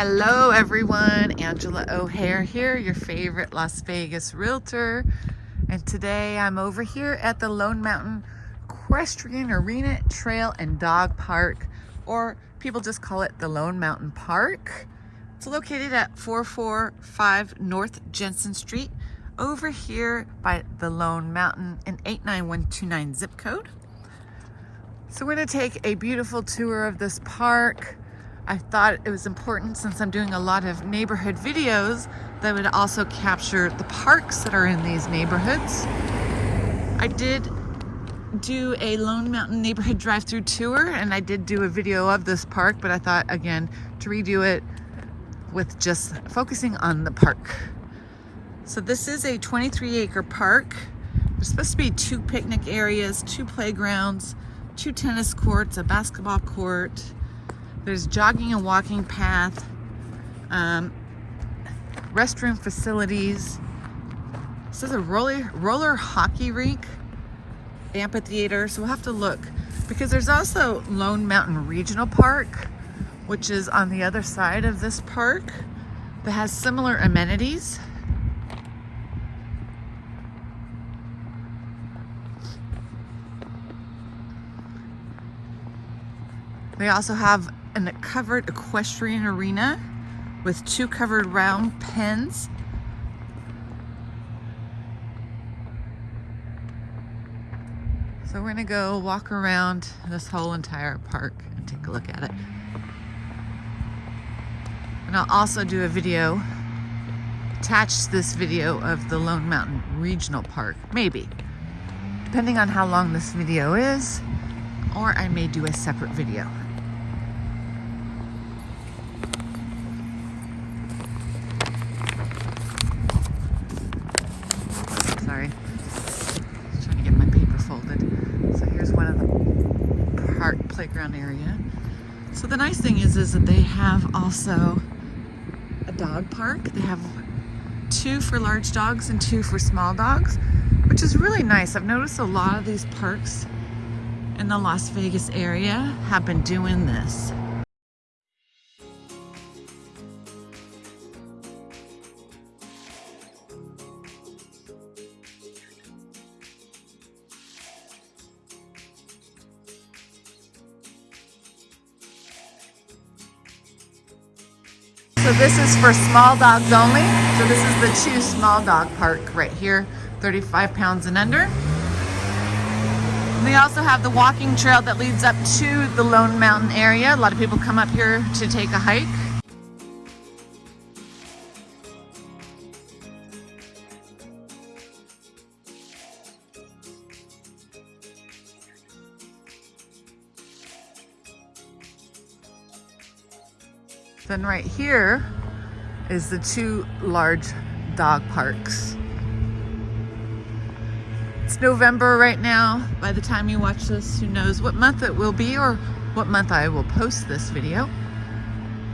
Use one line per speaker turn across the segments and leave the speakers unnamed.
Hello everyone, Angela O'Hare here, your favorite Las Vegas realtor. And today I'm over here at the Lone Mountain Equestrian Arena Trail and Dog Park, or people just call it the Lone Mountain Park. It's located at 445 North Jensen Street, over here by the Lone Mountain in 89129 zip code. So we're gonna take a beautiful tour of this park. I thought it was important since I'm doing a lot of neighborhood videos that would also capture the parks that are in these neighborhoods. I did do a Lone Mountain neighborhood drive-through tour and I did do a video of this park, but I thought again to redo it with just focusing on the park. So this is a 23 acre park. There's supposed to be two picnic areas, two playgrounds, two tennis courts, a basketball court, there's jogging and walking path, um, restroom facilities. This is a roller, roller hockey rink, amphitheater. So we'll have to look because there's also Lone Mountain Regional Park, which is on the other side of this park that has similar amenities. They also have a covered equestrian arena with two covered round pens. So we're gonna go walk around this whole entire park and take a look at it. And I'll also do a video, attach this video of the Lone Mountain Regional Park, maybe, depending on how long this video is, or I may do a separate video. So the nice thing is, is that they have also a dog park. They have two for large dogs and two for small dogs, which is really nice. I've noticed a lot of these parks in the Las Vegas area have been doing this. So this is for small dogs only. So this is the Chew Small Dog Park right here, 35 pounds and under. And they also have the walking trail that leads up to the Lone Mountain area. A lot of people come up here to take a hike. Then right here is the two large dog parks. It's November right now. By the time you watch this, who knows what month it will be or what month I will post this video.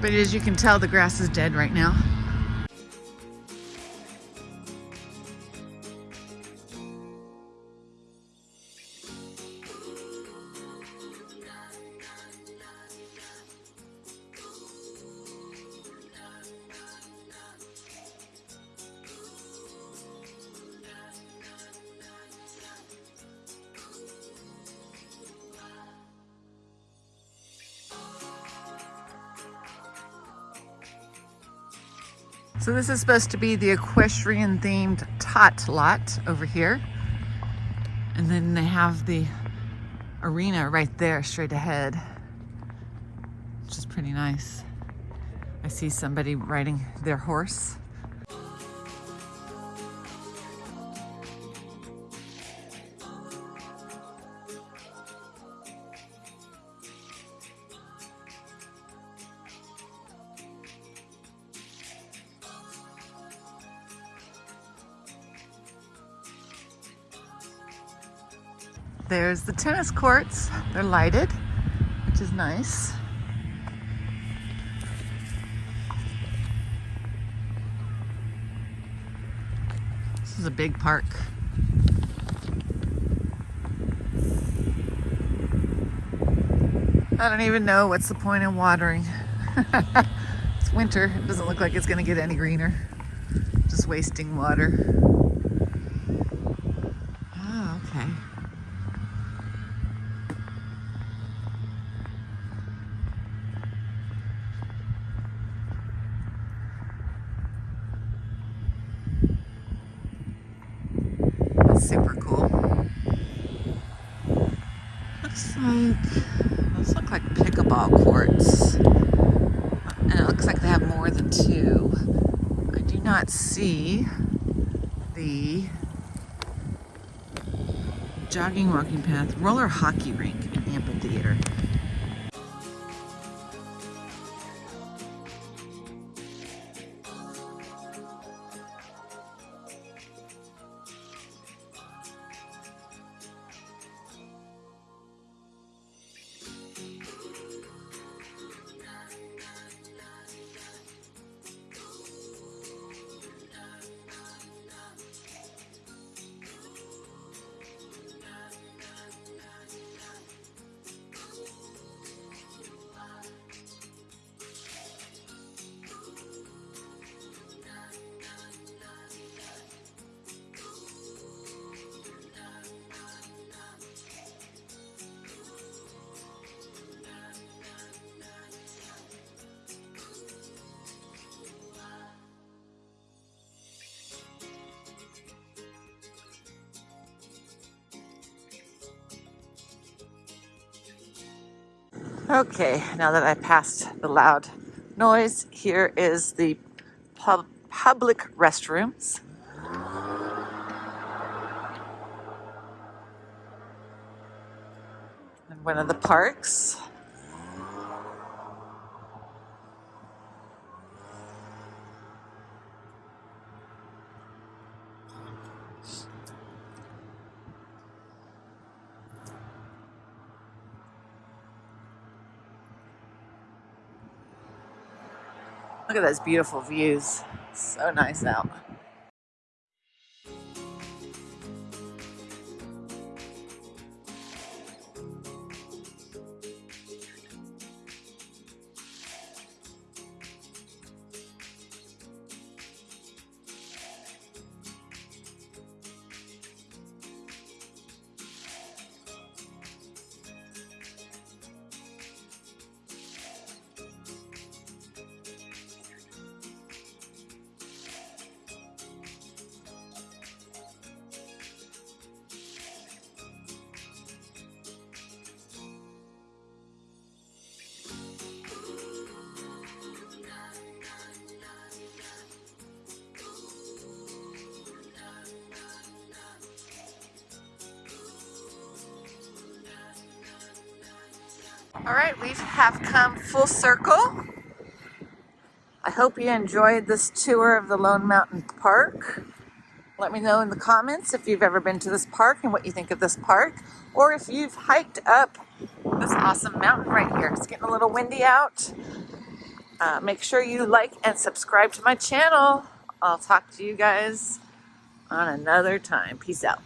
But as you can tell, the grass is dead right now. So this is supposed to be the equestrian themed tot lot over here. And then they have the arena right there straight ahead, which is pretty nice. I see somebody riding their horse. There's the tennis courts. They're lighted, which is nice. This is a big park. I don't even know what's the point in watering. it's winter. It doesn't look like it's gonna get any greener. Just wasting water. Super cool. Looks like those look like pickleball courts. And it looks like they have more than two. I do not see the jogging walking path, roller hockey rink, Okay, now that I passed the loud noise, here is the pub public restrooms. And one of the parks. Look at those beautiful views. So nice out. All right, we have come full circle. I hope you enjoyed this tour of the Lone Mountain Park. Let me know in the comments if you've ever been to this park and what you think of this park, or if you've hiked up this awesome mountain right here. It's getting a little windy out. Uh, make sure you like and subscribe to my channel. I'll talk to you guys on another time. Peace out.